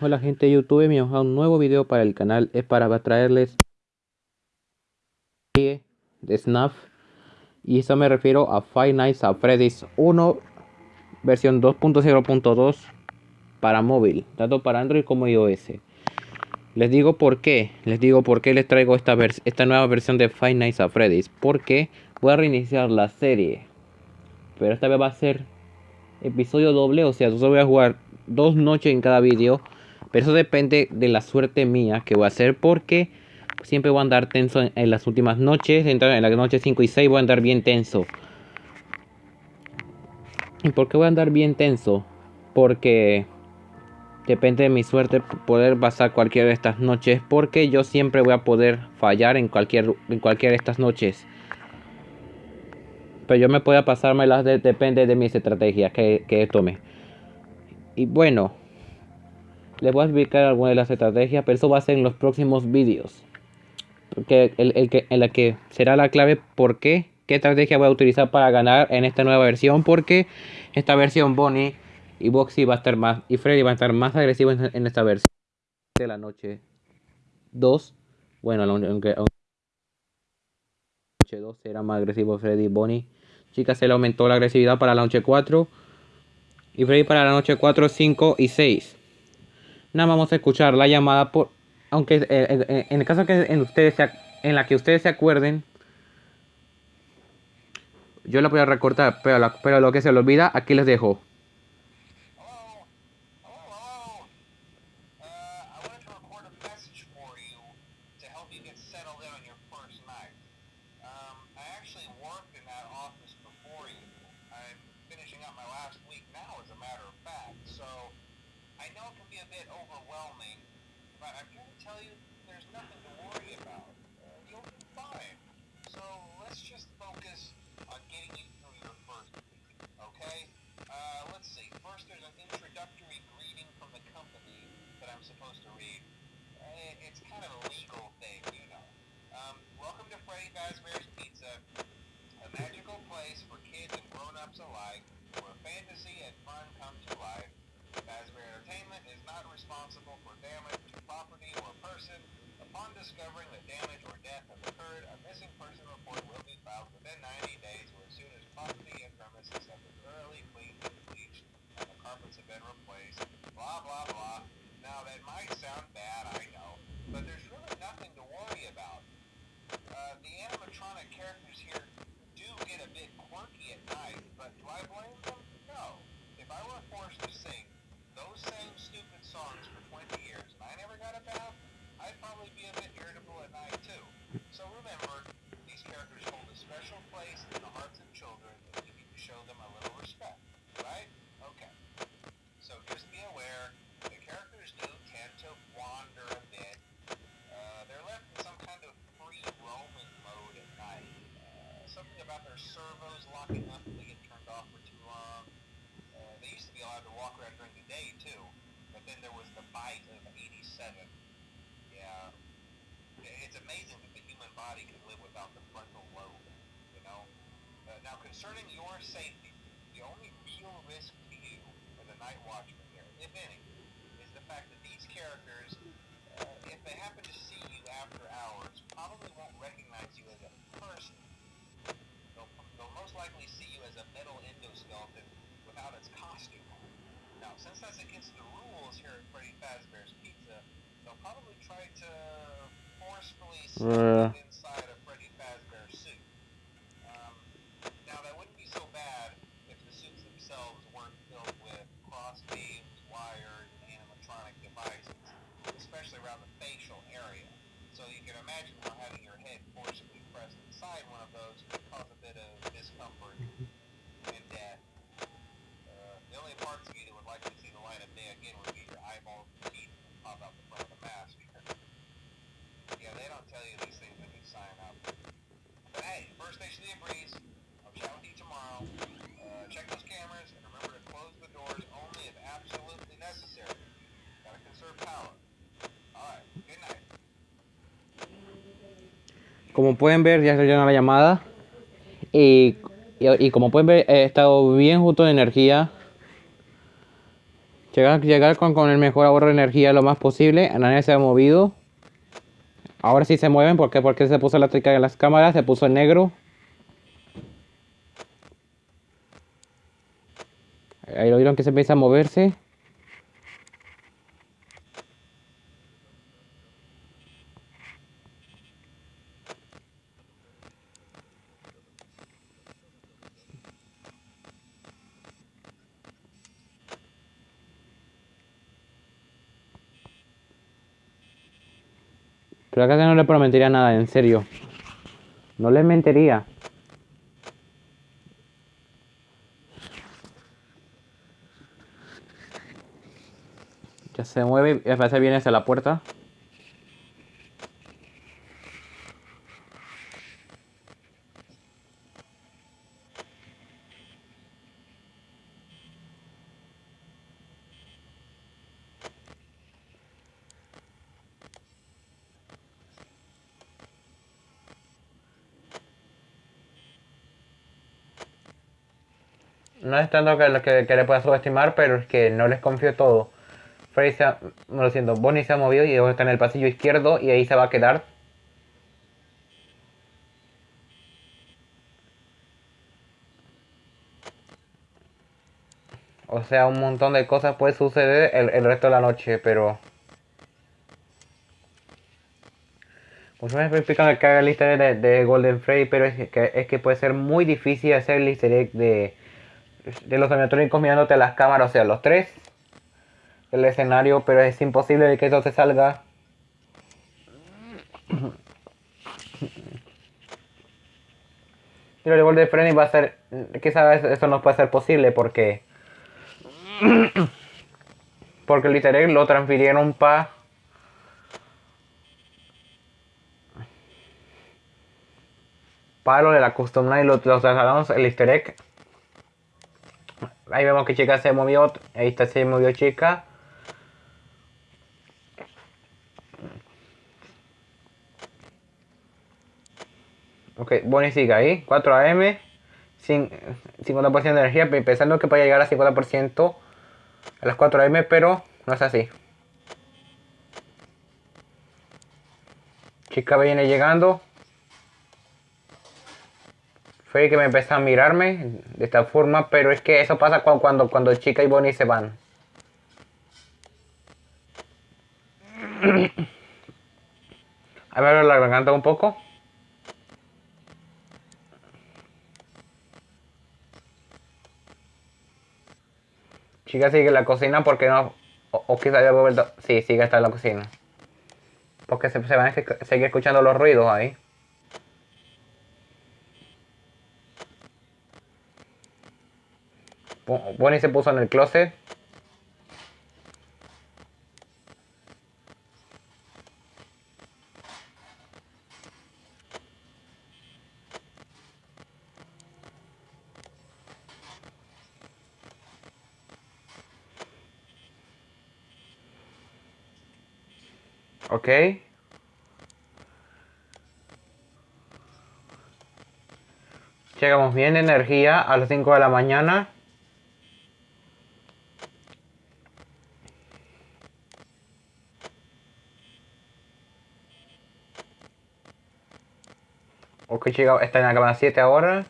Hola gente de YouTube, bienvenidos a un nuevo video para el canal. Es para traerles de Snap y eso me refiero a Five Nights at Freddy's 1 versión 2.0.2 para móvil, tanto para Android como iOS. Les digo por qué, les digo por qué les traigo esta, esta nueva versión de Five Nights at Freddy's, porque voy a reiniciar la serie, pero esta vez va a ser episodio doble, o sea, yo voy a jugar dos noches en cada vídeo. Pero eso depende de la suerte mía que voy a hacer porque siempre voy a andar tenso en, las últimas noches. En, en las noches 5 y 6 voy a andar bien tenso. ¿Y por qué voy a andar bien tenso? Porque depende de mi suerte poder pasar cualquiera de estas noches. Porque yo siempre voy a poder fallar en cualquier en cualquiera de estas noches. Pero yo me puedo pasármelas de, depende de mis estrategias que, que tome. Y bueno, les voy a explicar algunas de las estrategias, pero eso va a ser en los próximos vídeos. Porque el, que, en la que será la clave por qué, qué estrategia voy a utilizar para ganar en esta nueva versión. Porque esta versión Bonnie y Boxy va a estar más, y Freddy va a estar más agresivo en, esta versión de la noche 2. Bueno, aunque noche 2 será más agresivo Freddy y Bonnie. Chicas, se le aumentó la agresividad para la noche 4 y Freddy para la noche 4, 5 y 6. Nada, vamos a escuchar la llamada por... Aunque eh, eh, eh, en el caso que en, ustedes en la que ustedes se acuerden, yo la voy a recortar, pero, pero lo que se le olvida, aquí les dejo. a bit overwhelming, but I'm here to tell you there's nothing to worry about. Uh, you'll be fine. So let's just focus on getting you through your first week, okay? Uh, let's see. First, there's an introductory greeting from the company that I'm supposed to read. Eh, it's kind of a legal thing, you know. Um, welcome to Freddy Fazbear's Pizza, a magical place for kids and grown-ups alike, where fantasy and fun come to life responsible for damage to property or person. Upon discovering the damage or death has occurred, a missing person report will concerning your safety, the only real risk to you as a night watchman here, if any, is the fact that these characters, uh, if they happen to see you after hours, probably won't recognize you as a person. They'll, they'll most likely see you as a metal endoskeleton without its costume. Now, since that's against the rules here at Freddy Fazbear's Pizza, they'll probably try to forcefully stuff uh. inside a Freddy Fazbear suit. Um, now, that wouldn't be so bad if the suits themselves weren't filled with cross beams, wires, and animatronic devices, especially around the facial area. So you can imagine how having your head forcibly pressed inside one of those Como pueden ver, ya se llena la llamada. Y, como pueden ver, he estado bien justo de energía. Llegar, llegar con, con el mejor ahorro de energía lo más posible. Nadie se ha movido. Ahora sí se mueven. ¿Por qué? Porque se puso la trica en las cámaras. Se puso en negro. Ahí lo que se empieza a moverse. Pero acá no le prometería nada, en serio. No le mentiría. Ya se mueve y parece viene hacia la puerta. No es tanto que, que, que le pueda subestimar, pero es que no les confío todo. Freddy se ha, no lo siento, Bonnie se ha movido y está en el pasillo izquierdo y ahí se va a quedar. O sea, un montón de cosas puede suceder el, el resto de la noche, pero... Muchos me explican que haga el easter de, Golden Freddy, pero es que, es que puede ser muy difícil hacer el easter egg de, de los animatrónicos mirándote a las cámaras, o sea, los tres el escenario, pero es imposible que eso se salga. Y el gol de Freddy va a ser, quizás eso no puede ser posible porque porque egg lo transfirieron para para lo de la custom night lo, lo trasladaron el easter egg ahí vemos que chica se movió ahí está se movió chica Ok, Bonnie sigue ahí, 4 AM, 50% de energía, pensando que puede llegar a 50% a las 4 AM, pero no es así. Chica viene llegando. Fue que me empezó a mirarme de esta forma, pero es que eso pasa cuando, cuando, cuando Chica y Bonnie se van. A ver la garganta un poco. Chica sigue en la cocina porque no. O, o quizá haya vuelto. Sí, sigue hasta en la cocina. Porque se, se van a seguir escuchando los ruidos ahí. Bonnie se puso en el closet. Ok. Llegamos bien de energía a las 5 de la mañana. Ok, llegamos, está en la cama 7 ahora.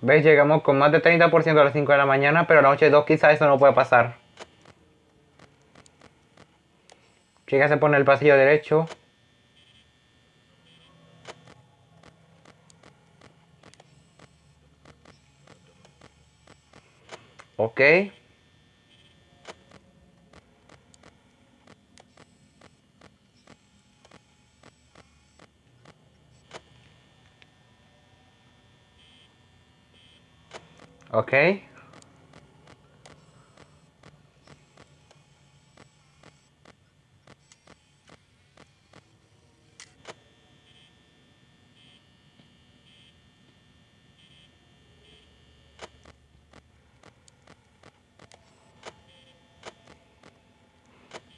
¿Ves? Llegamos con más de 30% a las 5 de la mañana, pero a la noche 2 quizás eso no puede pasar. Chica se pone el pasillo derecho. Ok. Ok.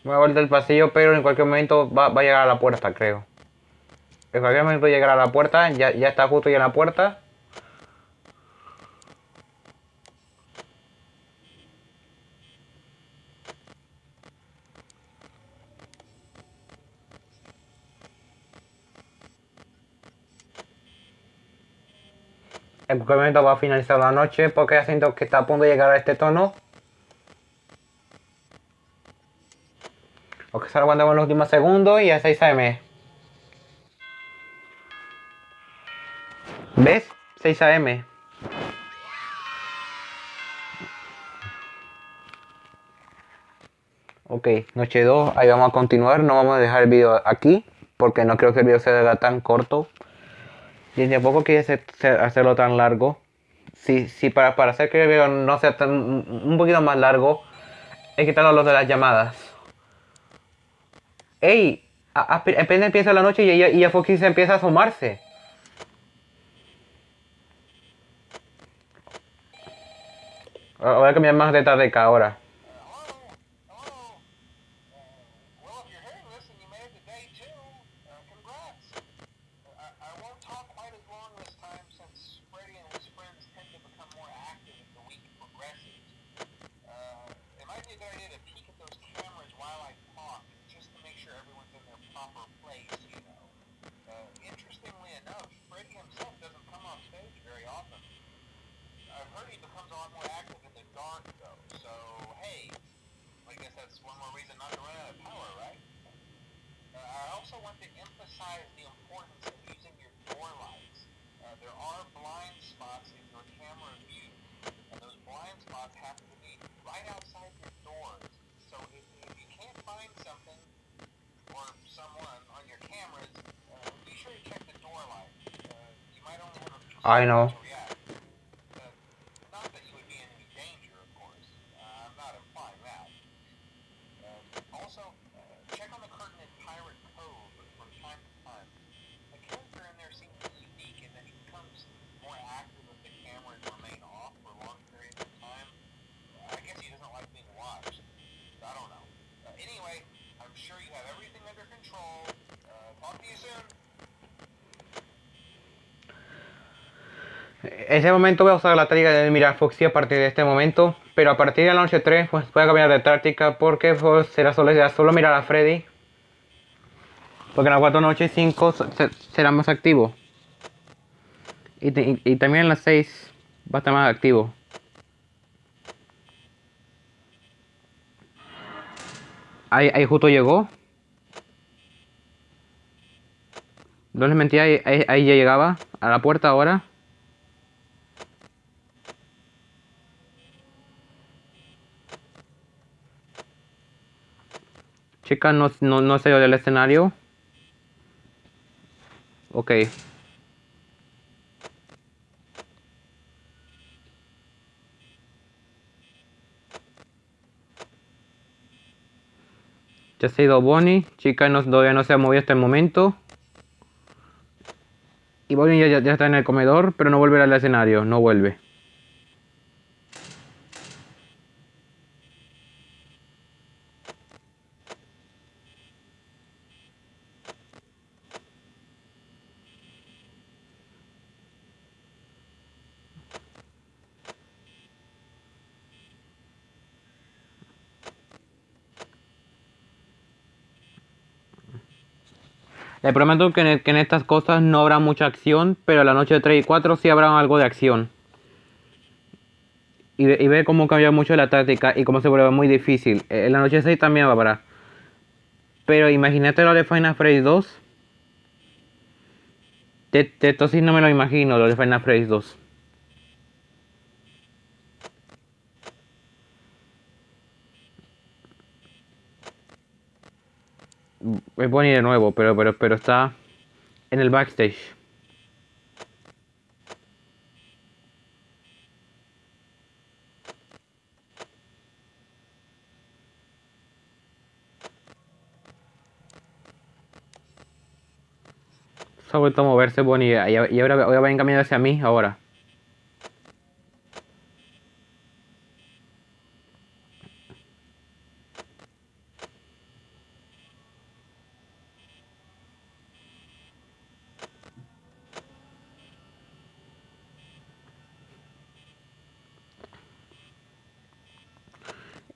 Una vuelta del pasillo, pero en cualquier momento va, va, a llegar a la puerta, creo. En cualquier momento llegará a la puerta, ya, ya está justo ya en la puerta. En cualquier momento va a finalizar la noche porque ya siento que está a punto de llegar a este tono. Ok, solo aguantamos los últimos segundos y a 6 am. ¿Ves? 6 am. Ok, noche 2, ahí vamos a continuar, no vamos a dejar el video aquí porque no creo que el video se haga tan corto y tampoco quiere hacerlo tan largo. Si, si para, para hacer que el video no sea tan, un poquito más largo, hay que los de las llamadas. ¡Ey! Apenas empieza la noche y ella, y ya Foxy se empieza a asomarse. Voy a cambiar más de tarde ahora. though. So, hey, I guess that's one more reason not to run out of power, right? Uh, I also want to emphasize the importance of using your door lights. Uh, there are blind spots in your camera view, and those blind spots happen to be right outside your doors. So if, if you can't find something or someone on your cameras, uh, be sure to check the door lights. Uh, I know. Ese momento voy a usar la táctica de mirar Foxy a partir de este momento. Pero a partir de la noche 3 pues voy a cambiar de táctica porque pues, será, solo, solo mirar a Freddy. Porque en la 4 noche 5 será más activo. Y, y, también en las 6 va a estar más activo. Ahí, ahí justo llegó. No les mentía, ahí, ahí ya llegaba a la puerta ahora. Chica, no, no, no se del escenario. Ok. Ya se ha ido Bonnie. Chica no, todavía no se ha movido hasta el momento. Y Bonnie ya, ya está en el comedor, pero no vuelve al escenario. No vuelve. Les prometo que en, estas cosas no habrá mucha acción, pero la noche 3 y 4 sí habrá algo de acción. Y, ve cómo cambia mucho la táctica y cómo se vuelve muy difícil. En la noche 6 también parar. Pero imagínate lo de Final Fantasy 2. De, esto sí no me lo imagino, lo de Final Fantasy 2. Es Bonnie de nuevo, pero, pero, pero está en el backstage. Se ha vuelto a moverse Bonnie y ahora, ahora va encaminado hacia mí ahora.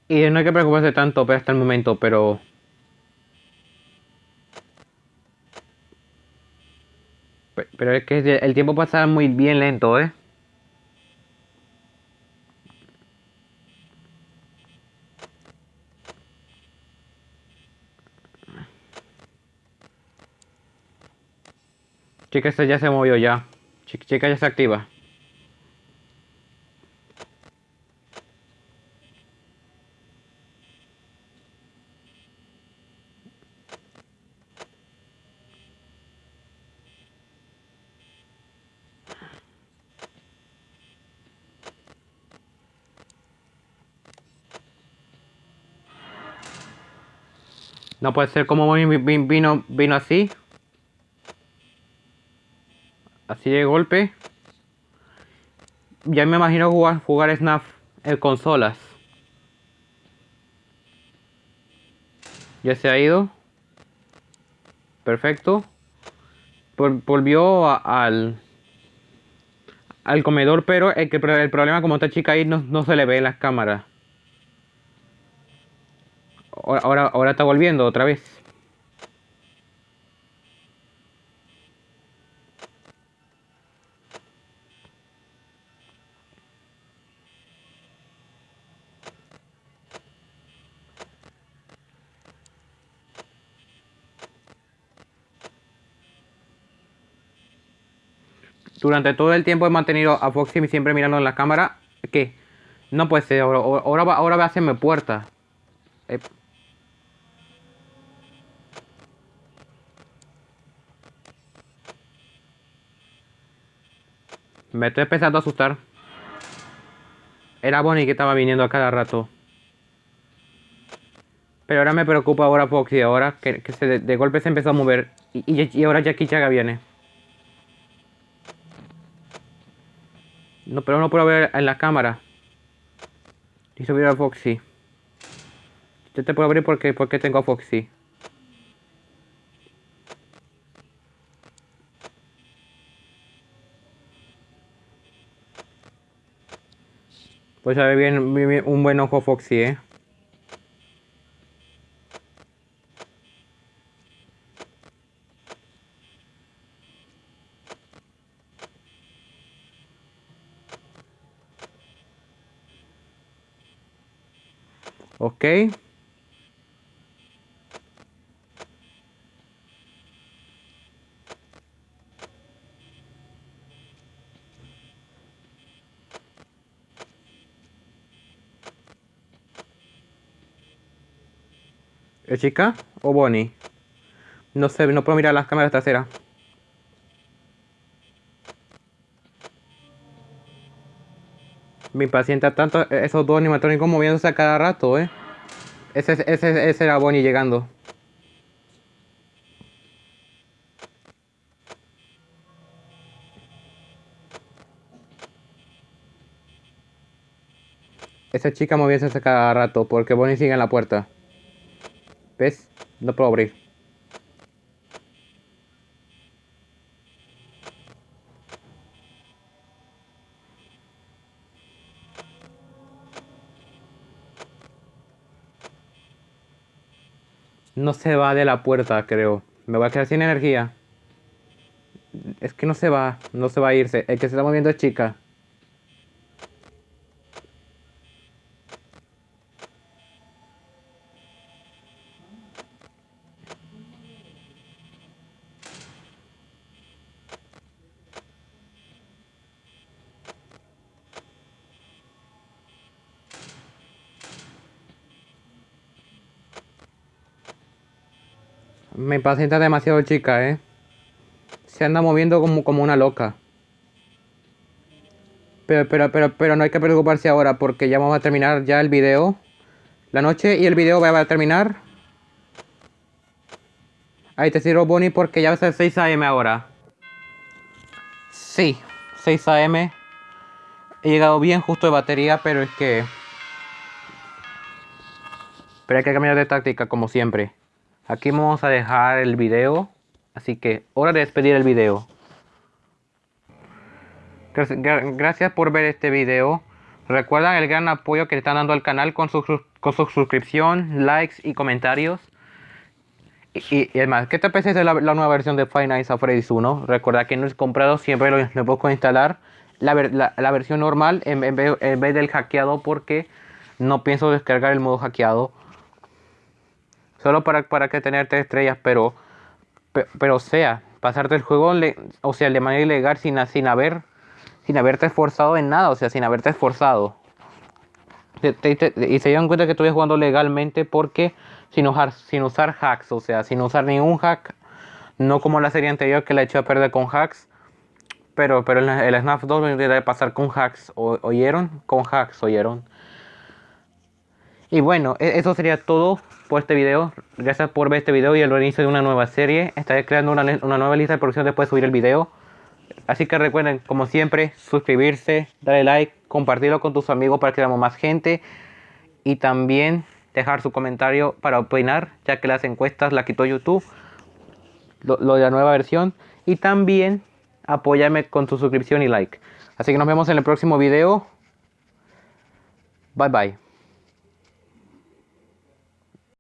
Y no hay que preocuparse tanto pero hasta el momento, pero... Pero es que el tiempo pasa muy bien lento, ¿eh? Chica, esta ya se movió ya. Chica, ya se activa. No puede ser como vino, vino así. Así de golpe. Ya me imagino jugar, jugar Snap en consolas. Ya se ha ido. Perfecto. volvió al al comedor, pero el, el problema como está chica ahí no, no se le ve en las cámaras. Ahora, ahora está volviendo otra vez. Durante todo el tiempo he mantenido a Foxy siempre mirando en la cámara. ¿Qué? No puede ser, ahora, ahora, va, ahora va a hacerme puerta. Eh, Me estoy empezando a asustar. Era Bonnie que estaba viniendo a cada rato. Pero ahora me preocupa ahora Foxy, ahora que, se de, golpe se empezó a mover. Y, ahora Jackie Chaga viene. No, pero no puedo ver en la cámara. Y subir a Foxy. Yo te puedo abrir porque, porque tengo a Foxy. Pues ver bien, bien, un buen ojo Foxy, ¿eh? Ok. ¿Es chica o Bonnie? No sé, no puedo mirar las cámaras traseras. Me impacienta tanto esos dos animatrónicos moviéndose a cada rato, ¿eh? Ese, ese, ese era Bonnie llegando. Esa chica moviéndose cada rato porque Bonnie sigue en la puerta. ¿Ves? No puedo abrir. No se va de la puerta, creo. Me voy a quedar sin energía. Es que no se va. No se va a irse. El que se está moviendo es chica. Me impacienta demasiado chica, ¿eh? Se anda moviendo como, como una loca. Pero, pero, pero, pero no hay que preocuparse ahora porque ya vamos a terminar ya el video. La noche y el video va a terminar. Ahí te sirvo Bonnie porque ya va a ser 6 am ahora. Sí, 6 am. He llegado bien justo de batería, pero es que... Pero hay que cambiar de táctica como siempre. Aquí vamos a dejar el video. Así que hora de despedir el video. Gracias por ver este video. Recuerden el gran apoyo que están dando al canal con su, con su suscripción, likes y comentarios. Y, además, ¿qué te parece de la, nueva versión de Five Nights at Freddy's 1? Recuerda que no es comprado, siempre lo, lo instalar. La, la, versión normal en vez del hackeado porque no pienso descargar el modo hackeado. Solo para, para que tener tres estrellas, pero, pero, sea, pasarte el juego, le- o sea, de manera ilegal sin, sin haber, sin haberte esforzado en nada, o sea, sin haberte esforzado. Te- te- te- y se dieron cuenta que estoy jugando legalmente porque sin usar, sin usar hacks, o sea, sin usar ningún hack, no como la serie anterior que la echó a perder con hacks, pero, pero el, el Snap 2 lo intenté pasar con hacks, ¿o- ¿oyeron? Con hacks, ¿oyeron? Y bueno, e- eso sería todo por este video. Gracias por ver este video y el inicio de una nueva serie. Estaré creando una, una nueva lista de producción después de subir el video. Así que recuerden, como siempre, suscribirse, darle like, compartirlo con tus amigos para que veamos más gente. Y también dejar su comentario para opinar, ya que las encuestas las quitó YouTube. Lo, lo de la nueva versión. Y también apóyame con tu suscripción y like. Así que nos vemos en el próximo video. Bye bye.